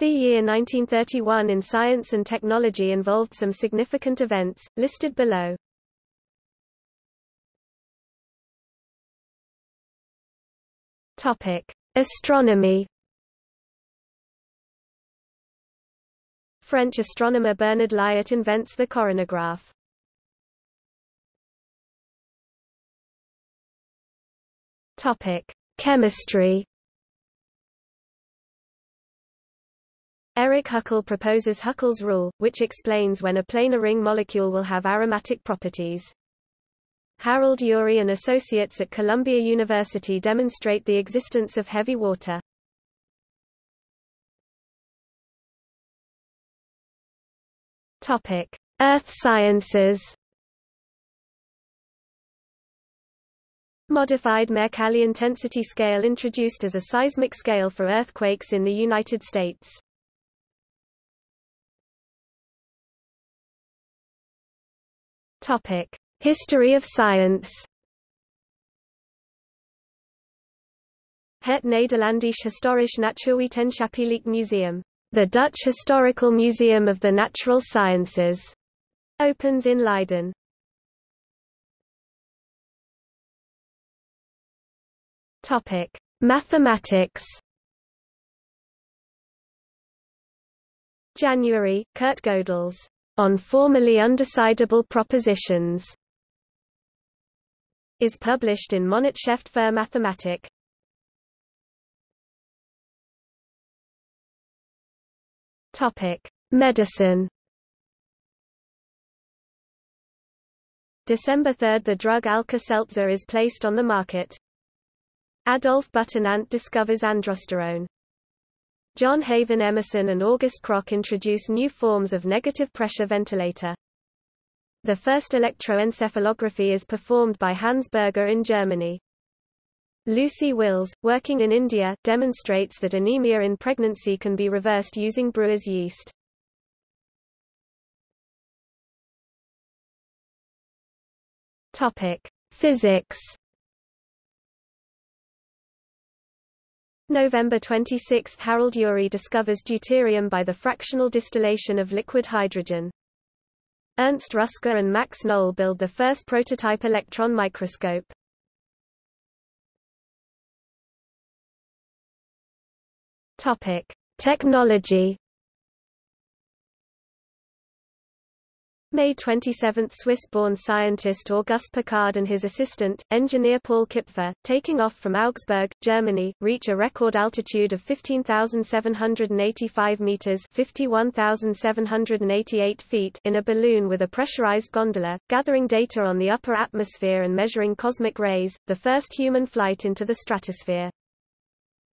The year 1931 in science and technology involved some significant events, listed below. Topic: Astronomy. French astronomer Bernard Lyot invents the coronagraph. Topic: Chemistry. Eric Huckel proposes Huckel's rule, which explains when a planar ring molecule will have aromatic properties. Harold Urey and associates at Columbia University demonstrate the existence of heavy water. Topic: Earth sciences. Modified Mercalli intensity scale introduced as a seismic scale for earthquakes in the United States. Topic: History of science. Het Nederlandsch Historisch Natuurwetenschappelijk Museum, the Dutch Historical Museum of the Natural Sciences, opens in Leiden. Topic: Mathematics. January, Kurt Gödel's On Formally Undecidable Propositions is published in Monatshefte für Mathematik. Topic: Medicine. December 3 – The drug Alka-Seltzer is placed on the market. Adolf Butenandt discovers androsterone. John Haven Emerson and August Krogh introduce new forms of negative pressure ventilator. The first electroencephalography is performed by Hans Berger in Germany. Lucy Wills, working in India, demonstrates that anemia in pregnancy can be reversed using brewer's yeast. Topic: Physics. November 26 – Harold Urey discovers deuterium by the fractional distillation of liquid hydrogen. Ernst Ruska and Max Knoll build the first prototype electron microscope. Topic: Technology May 27 – Swiss-born scientist Auguste Piccard and his assistant, engineer Paul Kipfer, taking off from Augsburg, Germany, reach a record altitude of 15,785 meters (51,788 feet) in a balloon with a pressurized gondola, gathering data on the upper atmosphere and measuring cosmic rays, the first human flight into the stratosphere.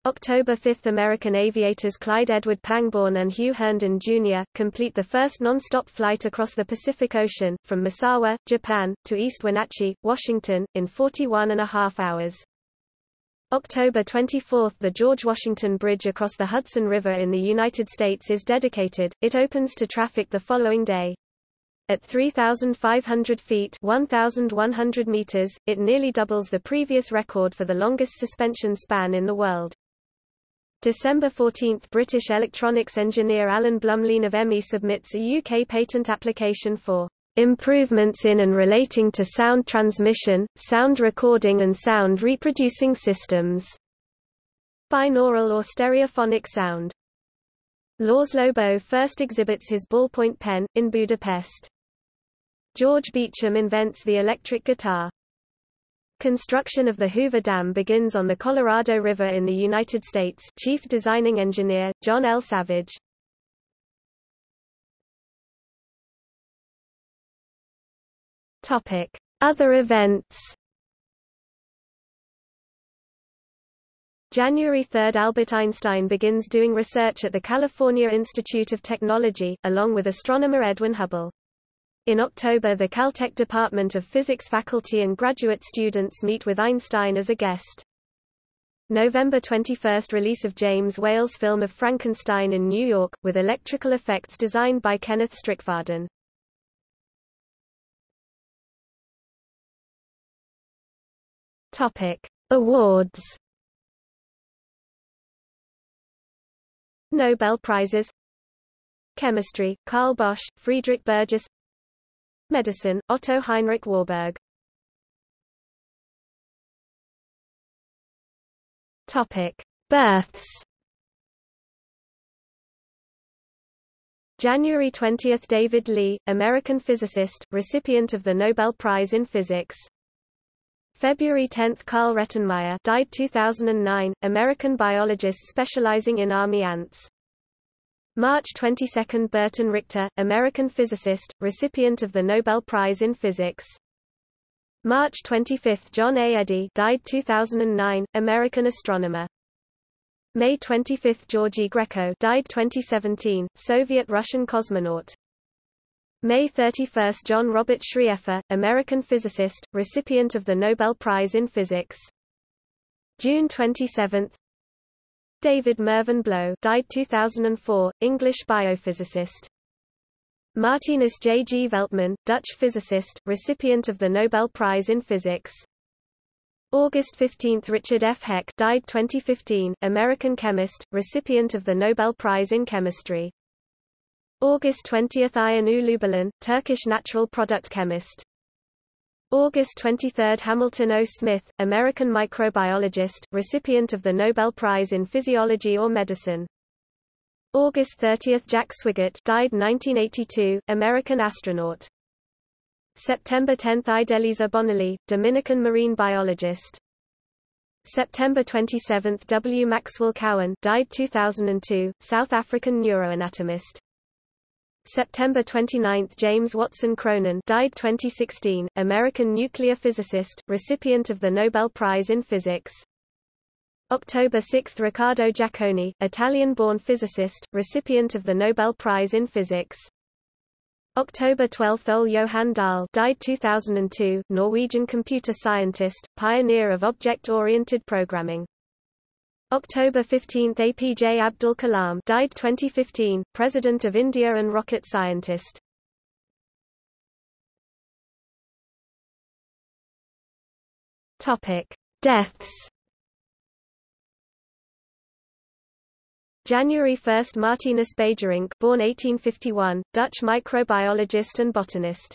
October 5 – American aviators Clyde Edward Pangborn and Hugh Herndon, Jr., complete the first non-stop flight across the Pacific Ocean, from Misawa, Japan, to East Wenatchee, Washington, in 41 and a half hours. October 24 – The George Washington Bridge across the Hudson River in the United States is dedicated, it opens to traffic the following day. At 3,500 feet 1,100 meters, it nearly doubles the previous record for the longest suspension span in the world. December 14 – British electronics engineer Alan Blumlein of EMI submits a UK patent application for "...improvements in and relating to sound transmission, sound recording and sound reproducing systems." Binaural or stereophonic sound. Laszlo Bo first exhibits his ballpoint pen, in Budapest. George Beauchamp invents the electric guitar. Construction of the Hoover Dam begins on the Colorado River in the United States Chief Designing Engineer, John L. Savage. Other events January 3 – Albert Einstein begins doing research at the California Institute of Technology, along with astronomer Edwin Hubble. In October the Caltech Department of Physics faculty and graduate students meet with Einstein as a guest. November 21 – Release of James Whale's film of Frankenstein in New York, with electrical effects designed by Kenneth Strickfaden. Awards Nobel Prizes Chemistry, Carl Bosch, Friedrich Bergius Medicine, Otto Heinrich Warburg Topic. Births January 20 – David Lee, American physicist, recipient of the Nobel Prize in Physics. February 10 – Carl Rettenmeyer died 2009, American biologist specializing in army ants. March 22 – Burton Richter, American physicist, recipient of the Nobel Prize in Physics. March 25 – John A. Eddy died 2009, American astronomer. May 25 – Georgy Grechko died 2017, Soviet-Russian cosmonaut. May 31 – John Robert Schrieffer, American physicist, recipient of the Nobel Prize in Physics. June 27 David Mervyn Blow died 2004, English biophysicist. Martinus J. G. Veltman, Dutch physicist, recipient of the Nobel Prize in Physics. August 15 – Richard F. Heck died 2015, American chemist, recipient of the Nobel Prize in Chemistry. August 20 – Ayhan Ulubelen, Turkish natural product chemist. August 23 – Hamilton O. Smith, American microbiologist, recipient of the Nobel Prize in Physiology or Medicine. August 30 – Jack Swigert died 1982, American astronaut. September 10 – Idelisa Bonelli, Dominican marine biologist. September 27 – W. Maxwell Cowan died 2002, South African neuroanatomist. September 29 – James Watson Cronin died 2016, American nuclear physicist, recipient of the Nobel Prize in Physics. October 6 – Riccardo Giacconi, Italian-born physicist, recipient of the Nobel Prize in Physics. October 12 – Ole Johan Dahl died 2002, Norwegian computer scientist, pioneer of object-oriented programming. October 15 – APJ Abdul Kalam died 2015, President of India and rocket scientist. Topic. Deaths January 1 – Martinus Beijerinck born 1851, Dutch microbiologist and botanist.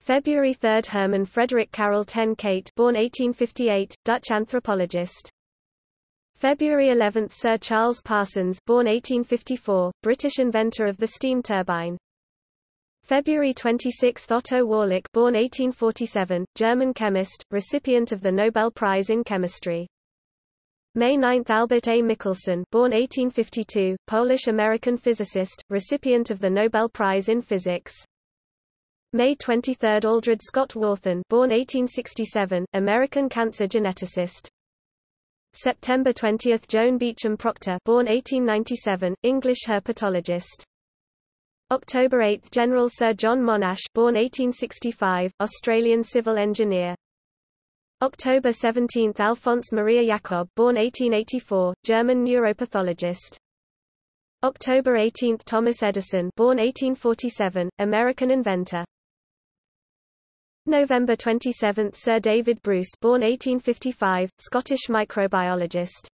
February 3 – Herman Frederik Carel ten Kate born 1858, Dutch anthropologist. February 11 – Sir Charles Parsons born 1854, British inventor of the steam turbine. February 26 – Otto Wallach born 1847, German chemist, recipient of the Nobel Prize in Chemistry. May 9 – Albert A. Michelson born 1852, Polish-American physicist, recipient of the Nobel Prize in Physics. May 23 – Aldred Scott Warthin born 1867, American cancer geneticist. September 20 – Joan Beauchamp Procter born 1897, English herpetologist. October 8 – General Sir John Monash born 1865, Australian civil engineer. October 17 – Alfons Maria Jakob born 1884, German neuropathologist. October 18 – Thomas Edison born 1847, American inventor. November 27 – Sir David Bruce born 1855, Scottish microbiologist.